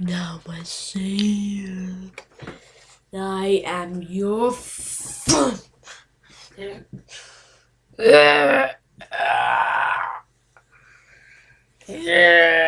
Now myself. I am your fun. Yeah. Ah. Yeah.